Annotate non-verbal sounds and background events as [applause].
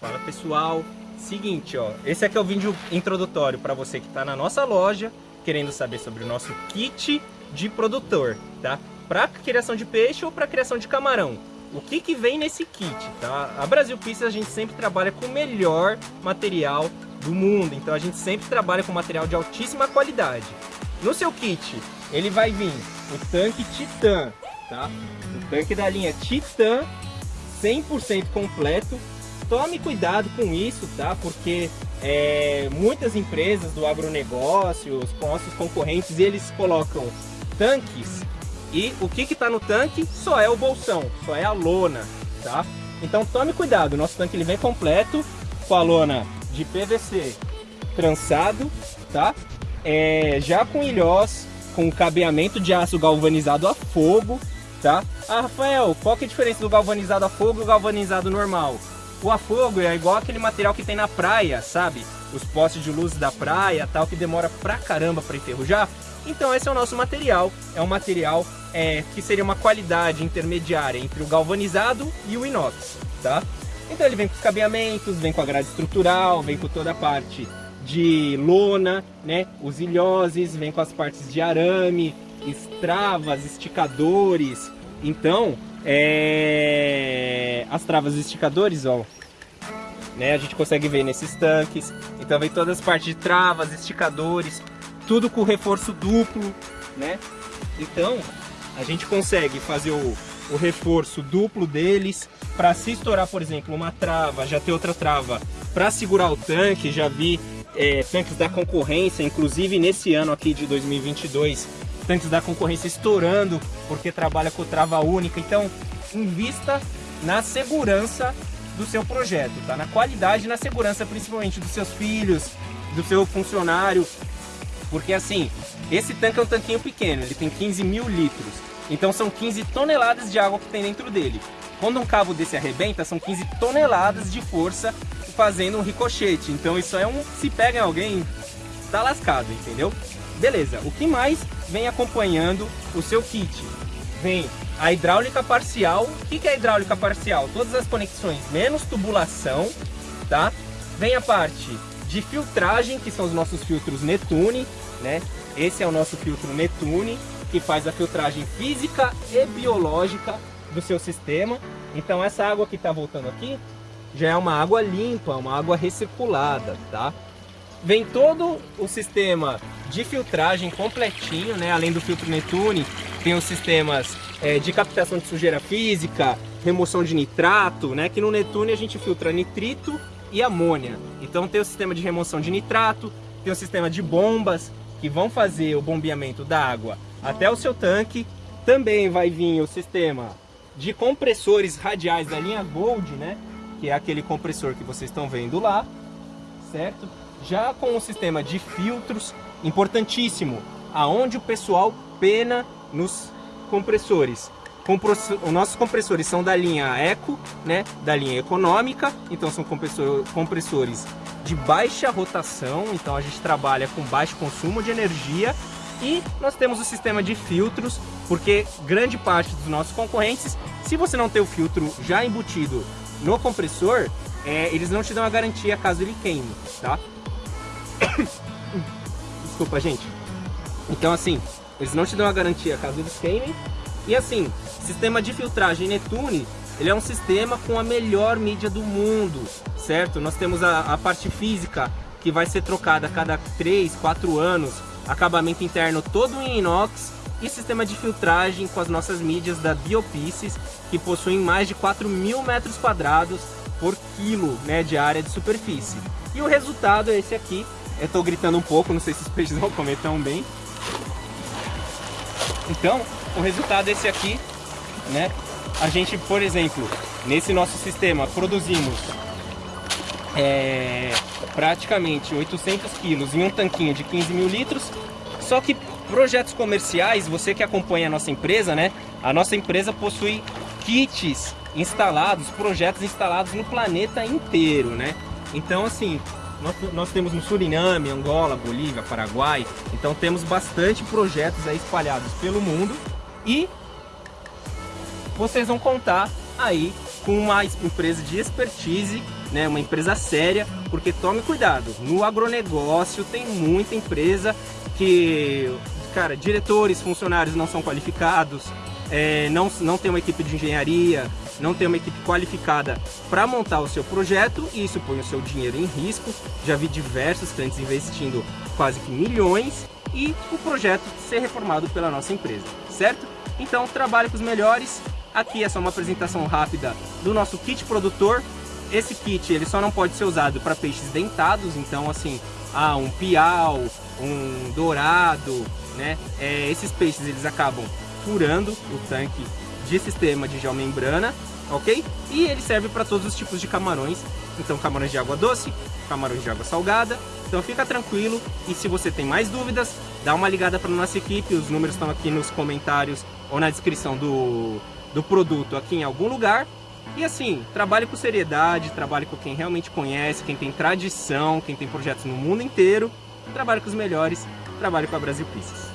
Fala pessoal, seguinte ó, esse aqui é o vídeo introdutório para você que está na nossa loja querendo saber sobre o nosso kit de produtor, tá? Para criação de peixe ou para criação de camarão. O que, que vem nesse kit, tá? A Brasil Pieces a gente sempre trabalha com o melhor material do mundo, então a gente sempre trabalha com material de altíssima qualidade. No seu kit, ele vai vir o tanque Titan, tá? O tanque da linha Titan, 100% completo, tome cuidado com isso, tá? Porque é, muitas empresas do agronegócio, os nossos concorrentes, eles colocam tanques e o que está no tanque só é o bolsão, só é a lona, tá? Então tome cuidado, nosso tanque ele vem completo com a lona de PVC trançado, tá? É, já com ilhós, com cabeamento de aço galvanizado a fogo, tá? Ah, Rafael, qual que é a diferença do galvanizado a fogo e o galvanizado normal? O afogo é igual aquele material que tem na praia, sabe? Os postes de luz da praia, tal, que demora pra caramba pra enferrujar. Então esse é o nosso material, é um material é, que seria uma qualidade intermediária entre o galvanizado e o inox, tá? Então ele vem com os cabeamentos, vem com a grade estrutural, vem com toda a parte de lona, né? Os ilhoses, vem com as partes de arame, estravas, esticadores. Então, é... as travas esticadores, ó, né? A gente consegue ver nesses tanques. Então vem todas as partes de travas, esticadores, tudo com reforço duplo, né? Então, a gente consegue fazer o, o reforço duplo deles para se estourar, por exemplo, uma trava, já ter outra trava para segurar o tanque, já vi é, tanques da concorrência, inclusive nesse ano aqui de 2022, tanques da concorrência estourando porque trabalha com trava única. Então, invista na segurança do seu projeto, tá? Na qualidade na segurança, principalmente dos seus filhos, do seu funcionário. Porque assim, esse tanque é um tanquinho pequeno, ele tem 15 mil litros. Então são 15 toneladas de água que tem dentro dele. Quando um cabo desse arrebenta, são 15 toneladas de força fazendo um ricochete. Então isso é um... se pega em alguém, tá lascado, entendeu? Beleza, o que mais vem acompanhando o seu kit? Vem a hidráulica parcial. O que é hidráulica parcial? Todas as conexões menos tubulação, tá? Vem a parte de filtragem, que são os nossos filtros Netune, né? Esse é o nosso filtro Netune, que faz a filtragem física e biológica do seu sistema. Então essa água que está voltando aqui já é uma água limpa, uma água recirculada, tá? Vem todo o sistema de filtragem completinho, né? Além do filtro Netune, tem os sistemas é, de captação de sujeira física, remoção de nitrato, né? Que no Netune a gente filtra nitrito e amônia. Então tem o sistema de remoção de nitrato, tem o sistema de bombas que vão fazer o bombeamento da água até o seu tanque. Também vai vir o sistema de compressores radiais da linha Gold, né? Que é aquele compressor que vocês estão vendo lá, certo? Já com o sistema de filtros, importantíssimo, aonde o pessoal pena nos compressores. Os nossos compressores são da linha Eco, né, da linha econômica, então são compressores de baixa rotação, então a gente trabalha com baixo consumo de energia e nós temos o sistema de filtros, porque grande parte dos nossos concorrentes, se você não tem o filtro já embutido no compressor, é, eles não te dão a garantia caso ele queime, tá? [coughs] Desculpa, gente. Então, assim, eles não te dão a garantia caso eles queimem. E assim, sistema de filtragem Netune, ele é um sistema com a melhor mídia do mundo, certo? Nós temos a, a parte física, que vai ser trocada a cada 3, 4 anos, acabamento interno todo em inox, e sistema de filtragem com as nossas mídias da Biopices, que possuem mais de 4 mil metros quadrados por quilo né, de área de superfície. E o resultado é esse aqui, eu tô gritando um pouco, não sei se os peixes vão comer tão bem. Então, o resultado é esse aqui, né? A gente, por exemplo, nesse nosso sistema, produzimos é, praticamente 800 quilos em um tanquinho de 15 mil litros. Só que projetos comerciais, você que acompanha a nossa empresa, né? A nossa empresa possui kits instalados, projetos instalados no planeta inteiro, né? Então, assim, nós, nós, temos no Suriname, Angola, Bolívia, Paraguai. Então temos bastante projetos aí espalhados pelo mundo. E vocês vão contar aí com uma empresa de expertise né, uma empresa séria, porque tome cuidado, no agronegócio tem muita empresa que, cara, diretores, funcionários não são qualificados, é, não, não tem uma equipe de engenharia, não tem uma equipe qualificada para montar o seu projeto e isso põe o seu dinheiro em risco. Já vi diversos clientes investindo quase que milhões e o projeto ser reformado pela nossa empresa, certo? Então trabalhe com os melhores. Aqui é só uma apresentação rápida do nosso kit produtor. Esse kit ele só não pode ser usado para peixes dentados, então assim, ah, um piau, um dourado, né? É, esses peixes eles acabam furando o tanque de sistema de geomembrana, ok? E ele serve para todos os tipos de camarões, então camarões de água doce, camarões de água salgada, então fica tranquilo e se você tem mais dúvidas, dá uma ligada para nossa equipe, os números estão aqui nos comentários ou na descrição do, do produto aqui em algum lugar. E assim, trabalhe com seriedade, trabalhe com quem realmente conhece, quem tem tradição, quem tem projetos no mundo inteiro, trabalhe com os melhores, trabalhe com a Brasil Pieces.